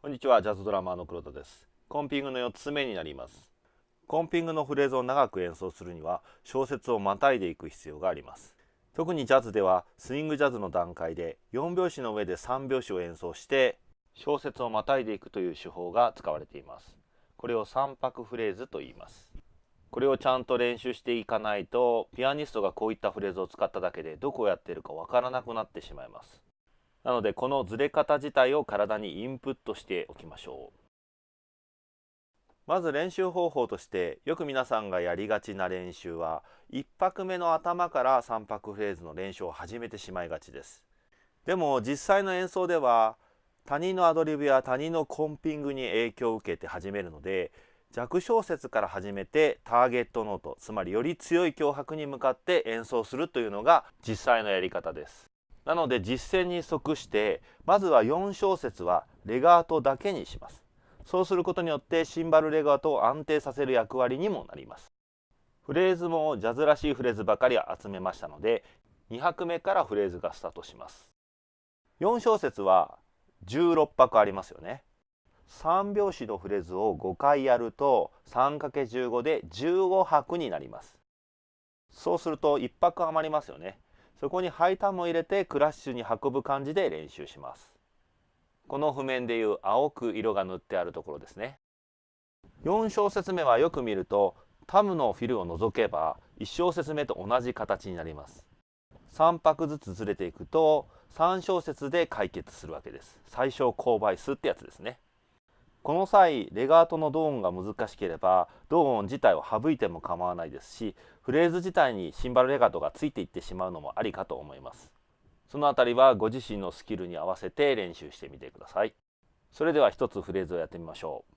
こんにちは。ジャズドラマーの黒田です。コンピングの4つ目になります。コンピングのフレーズを長く演奏するには小節をまたいでいく必要があります。特にジャズではスイングジャズの段階で4拍子の上で3拍子を演奏して小節をまたいでいくという手法が使われています。これを3拍フレーズと言います。これをちゃんと練習していかないとピアニストがこういったフレーズを使っただけでどこをやっているかわからなくなってしまいます。なのでこのずれ方自体を体にインプットしておきましょう。まず練習方法としてよく皆さんがやりがちな練習は1拍目の頭から3拍フレーズの練習を始めてしまいがちです。でも実際の演奏では他人のアドリブや他人のコンピングに影響を受けて始めるので弱小節から始めてターゲットノートつまりより強い強拍に向かって演奏するというのが実際のやり方です。なので実践に即してまずは4小節はレガートだけにします。そうすることによってシンバルレガートを安定させる役割にもなります。フレーズもジャズらしいフレーズばかり集めましたので2拍目からフレーズがスタートします。4小節は16拍ありますよね。3拍子のフレーズを5回やると 3×15 で15拍になります。そうすると1拍余りますよね。そこにハイターンを入れてクラッシュに運ぶ感じで練習します。この譜面でいう青く色が塗ってあるところですね。4小節目はよく見るとタムのフィルを除けば1小節目と同じ形になります。3拍ずつずれていくと3小節で解決するわけです。最小公倍数ってやつですね。この際レガートのドーンが難しければドーン自体を省いても構わないですしフレーズ自体にシンバルレガートがついていってしまうのもありかと思います。そのあたりはご自身のスキルに合わせて練習してみてください。それでは一つフレーズをやってみましょう。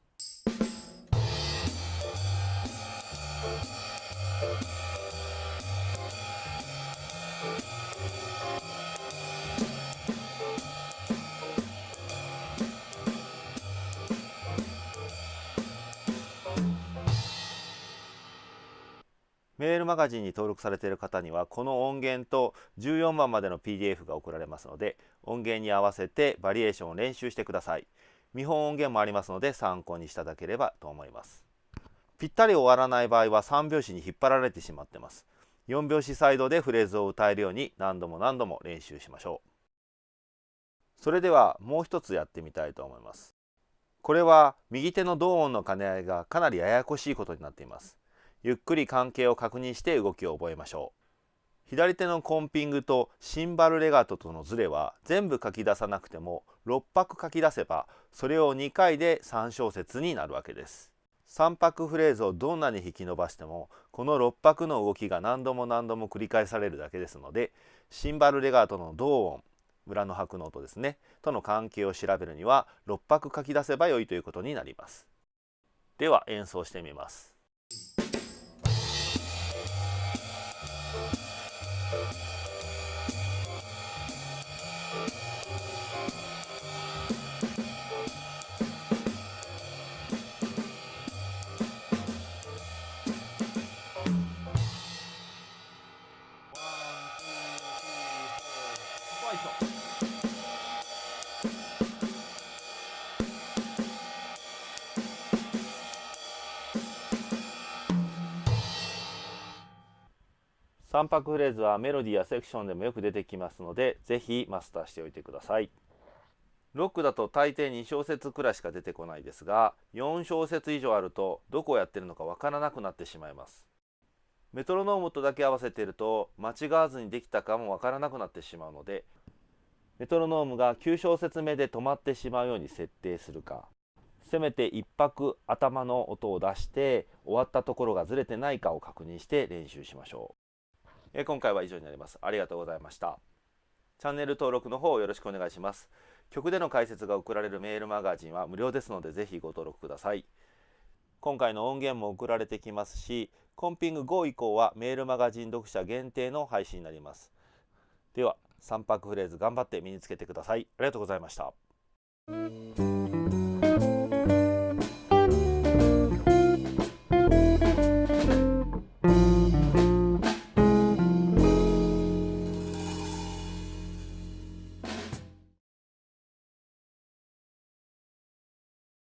メールマガジンに登録されている方にはこの音源と14番までの PDF が送られますので音源に合わせてバリエーションを練習してください。見本音源もありますので参考にしていただければと思います。ぴったり終わらない場合は3拍子に引っ張られてしまってます。4拍子サイドでフレーズを歌えるように何度も何度も練習しましょう。それではもう一つやってみたいと思います。これは右手の同音の兼ね合いがかなりややこしいことになっています。ゆっくり関係を確認して動きを覚えましょう。左手のコンピングとシンバルレガートとのズレは全部書き出さなくても6拍書き出せばそれを2回で3小節になるわけです。3拍フレーズをどんなに引き伸ばしてもこの6拍の動きが何度も何度も繰り返されるだけですのでシンバルレガートの同音裏の拍の音ですねとの関係を調べるには6拍書き出せば良いということになります。では演奏してみます。3拍フレーズはメロディーやセクションでもよく出てきますのでぜひマスターしておいてください。ロックだと大抵2小節くらいしか出てこないですが4小節以上あるとどこをやってるのかわからなくなってしまいます。メトロノームとだけ合わせていると間違わずにできたかもわからなくなってしまうのでメトロノームが9小節目で止まってしまうように設定するか。せめて1拍頭の音を出して終わったところがずれてないかを確認して練習しましょう。え今回は以上になります。ありがとうございました。チャンネル登録の方よろしくお願いします。曲での解説が送られるメールマガジンは無料ですのでぜひご登録ください。今回の音源も送られてきますし、コンピング5以降はメールマガジン読者限定の配信になります。では、3拍フレーズ頑張って身につけてください。ありがとうございました。